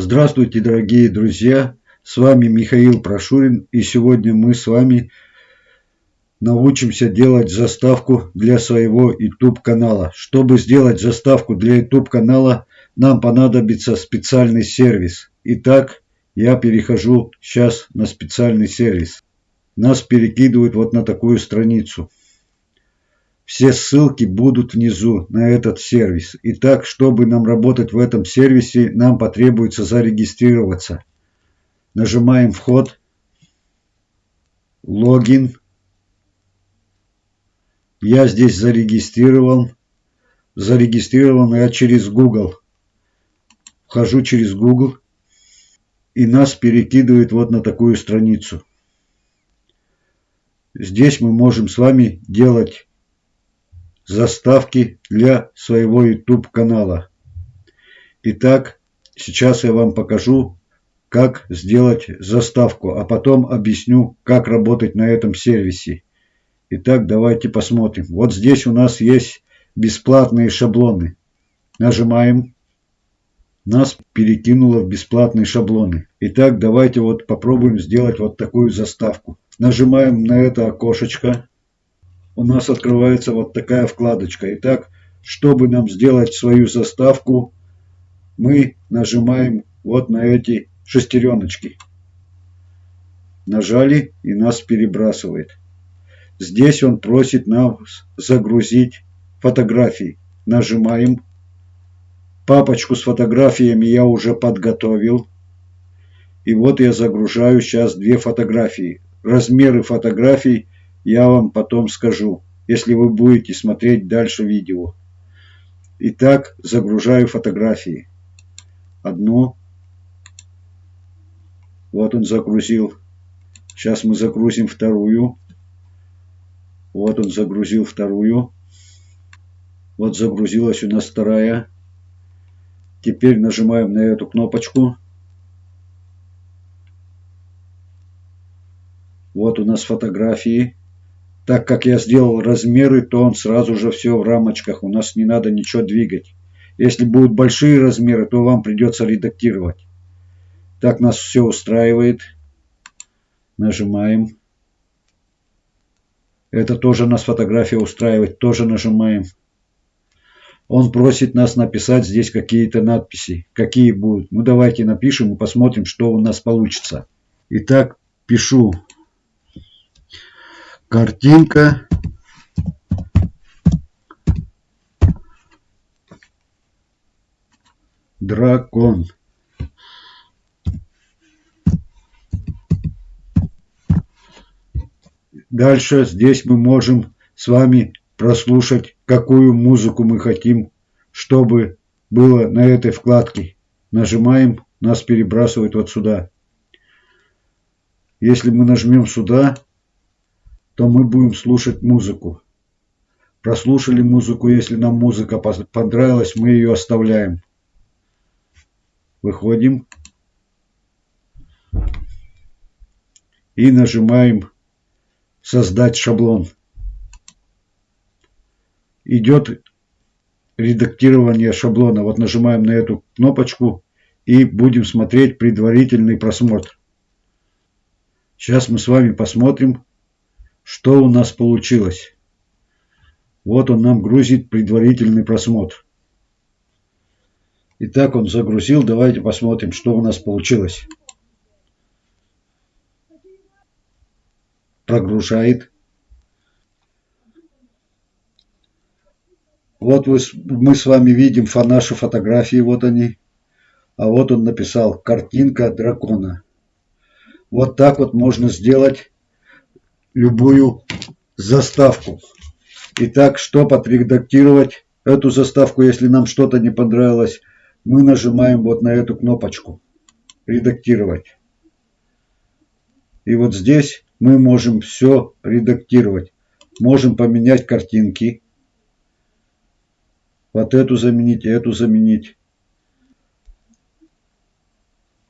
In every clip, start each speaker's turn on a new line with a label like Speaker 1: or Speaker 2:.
Speaker 1: Здравствуйте, дорогие друзья! С вами Михаил Прошурин, и сегодня мы с вами научимся делать заставку для своего YouTube канала. Чтобы сделать заставку для YouTube канала, нам понадобится специальный сервис. Итак, я перехожу сейчас на специальный сервис. Нас перекидывают вот на такую страницу. Все ссылки будут внизу на этот сервис. Итак, чтобы нам работать в этом сервисе, нам потребуется зарегистрироваться. Нажимаем «Вход», «Логин». Я здесь зарегистрирован. Зарегистрирован я через Google. Вхожу через Google. И нас перекидывает вот на такую страницу. Здесь мы можем с вами делать заставки для своего YouTube канала. Итак, сейчас я вам покажу, как сделать заставку, а потом объясню, как работать на этом сервисе. Итак, давайте посмотрим. Вот здесь у нас есть бесплатные шаблоны. Нажимаем. Нас перекинуло в бесплатные шаблоны. Итак, давайте вот попробуем сделать вот такую заставку. Нажимаем на это окошечко у нас открывается вот такая вкладочка. Итак, чтобы нам сделать свою заставку, мы нажимаем вот на эти шестереночки. Нажали и нас перебрасывает. Здесь он просит нам загрузить фотографии. Нажимаем. Папочку с фотографиями я уже подготовил. И вот я загружаю сейчас две фотографии. Размеры фотографий я вам потом скажу, если вы будете смотреть дальше видео. Итак, загружаю фотографии. Одну. Вот он загрузил. Сейчас мы загрузим вторую. Вот он загрузил вторую. Вот загрузилась у нас вторая. Теперь нажимаем на эту кнопочку. Вот у нас фотографии. Так как я сделал размеры, то он сразу же все в рамочках. У нас не надо ничего двигать. Если будут большие размеры, то вам придется редактировать. Так нас все устраивает. Нажимаем. Это тоже нас фотография устраивает. Тоже нажимаем. Он просит нас написать здесь какие-то надписи. Какие будут? Ну давайте напишем и посмотрим, что у нас получится. Итак, пишу картинка. Дракон. Дальше здесь мы можем с вами прослушать какую музыку мы хотим чтобы было на этой вкладке. Нажимаем нас перебрасывает вот сюда. Если мы нажмем сюда то мы будем слушать музыку. Прослушали музыку, если нам музыка понравилась, мы ее оставляем. Выходим. И нажимаем «Создать шаблон». Идет редактирование шаблона. Вот нажимаем на эту кнопочку и будем смотреть предварительный просмотр. Сейчас мы с вами посмотрим, что у нас получилось? Вот он нам грузит предварительный просмотр. Итак, он загрузил. Давайте посмотрим, что у нас получилось. Прогружает. Вот вы, мы с вами видим наши фотографии. Вот они. А вот он написал «Картинка дракона». Вот так вот можно сделать любую заставку. Итак, что подредактировать эту заставку, если нам что-то не понравилось, мы нажимаем вот на эту кнопочку «Редактировать». И вот здесь мы можем все редактировать. Можем поменять картинки. Вот эту заменить, эту заменить.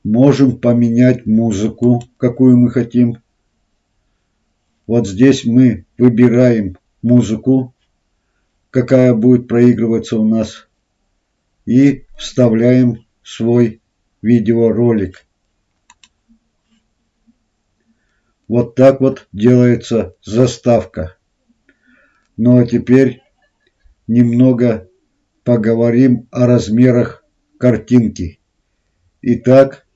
Speaker 1: Можем поменять музыку, какую мы хотим. Вот здесь мы выбираем музыку, какая будет проигрываться у нас, и вставляем свой видеоролик. Вот так вот делается заставка. Ну а теперь немного поговорим о размерах картинки. Итак,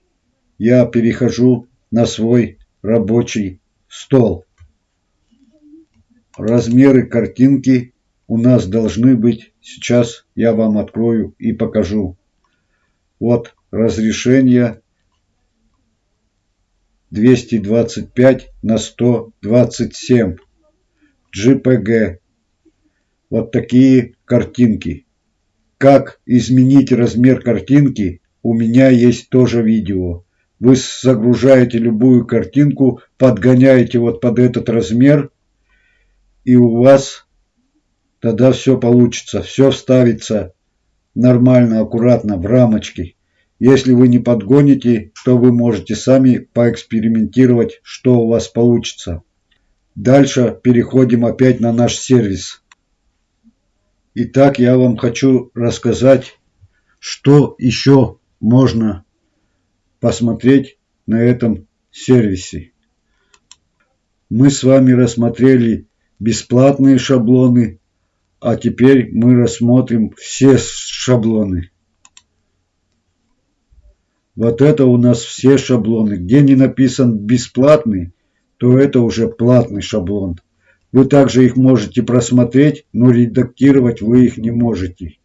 Speaker 1: я перехожу на свой рабочий стол. Размеры картинки у нас должны быть, сейчас я вам открою и покажу. Вот разрешение 225 на 127 JPG. Вот такие картинки. Как изменить размер картинки, у меня есть тоже видео. Вы загружаете любую картинку, подгоняете вот под этот размер – и у вас тогда все получится, все вставится нормально, аккуратно в рамочки. Если вы не подгоните, то вы можете сами поэкспериментировать, что у вас получится. Дальше переходим опять на наш сервис. Итак, я вам хочу рассказать, что еще можно посмотреть на этом сервисе. Мы с вами рассмотрели бесплатные шаблоны, а теперь мы рассмотрим все шаблоны. Вот это у нас все шаблоны. Где не написан бесплатный, то это уже платный шаблон. Вы также их можете просмотреть, но редактировать вы их не можете.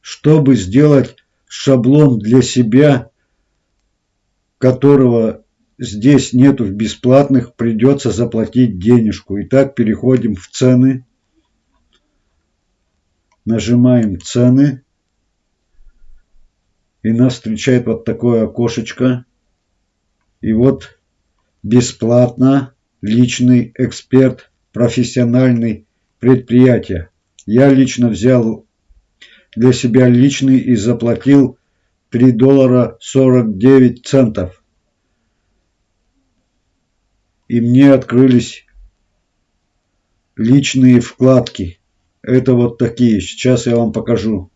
Speaker 1: Чтобы сделать шаблон для себя, которого здесь нету бесплатных, придется заплатить денежку. Итак, переходим в цены. Нажимаем цены. И нас встречает вот такое окошечко. И вот бесплатно личный эксперт, профессиональный предприятие. Я лично взял для себя личный и заплатил 3 доллара 49 центов и мне открылись личные вкладки. Это вот такие. Сейчас я вам покажу.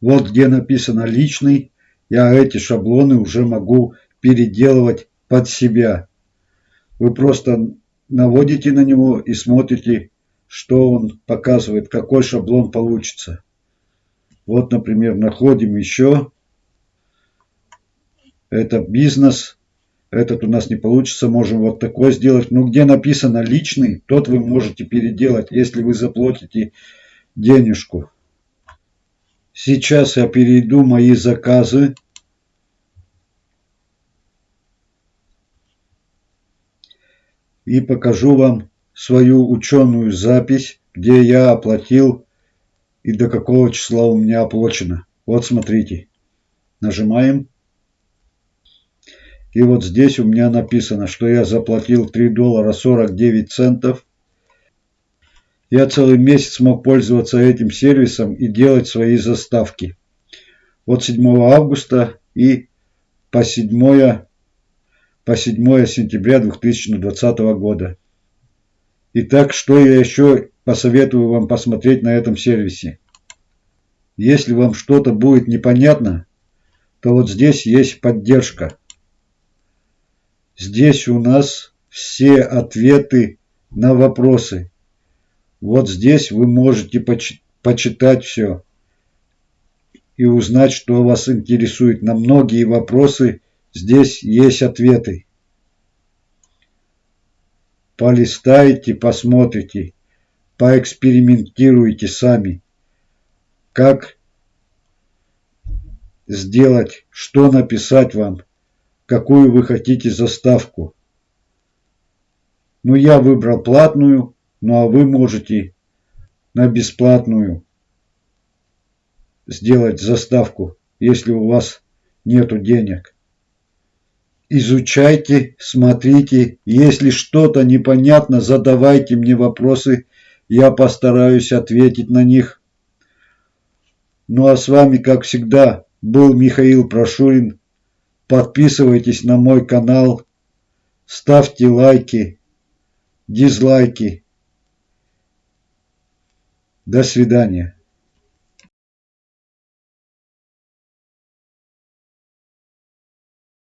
Speaker 1: Вот где написано личный. Я эти шаблоны уже могу переделывать под себя. Вы просто наводите на него и смотрите, что он показывает, какой шаблон получится. Вот, например, находим еще. Это бизнес этот у нас не получится, можем вот такой сделать. Но где написано личный, тот вы можете переделать, если вы заплатите денежку. Сейчас я перейду мои заказы. И покажу вам свою ученую запись, где я оплатил и до какого числа у меня оплачено. Вот смотрите. Нажимаем. И вот здесь у меня написано, что я заплатил 3 доллара 49 центов. Я целый месяц мог пользоваться этим сервисом и делать свои заставки. Вот 7 августа и по 7, по 7 сентября 2020 года. Итак, что я еще посоветую вам посмотреть на этом сервисе. Если вам что-то будет непонятно, то вот здесь есть поддержка. Здесь у нас все ответы на вопросы. Вот здесь вы можете поч почитать все и узнать, что вас интересует. На многие вопросы здесь есть ответы. Полистайте, посмотрите, поэкспериментируйте сами. Как сделать, что написать вам – какую вы хотите заставку. Ну, я выбрал платную, ну а вы можете на бесплатную сделать заставку, если у вас нету денег. Изучайте, смотрите, если что-то непонятно, задавайте мне вопросы, я постараюсь ответить на них. Ну а с вами, как всегда, был Михаил Прошурин. Подписывайтесь на мой канал, ставьте лайки, дизлайки. До свидания.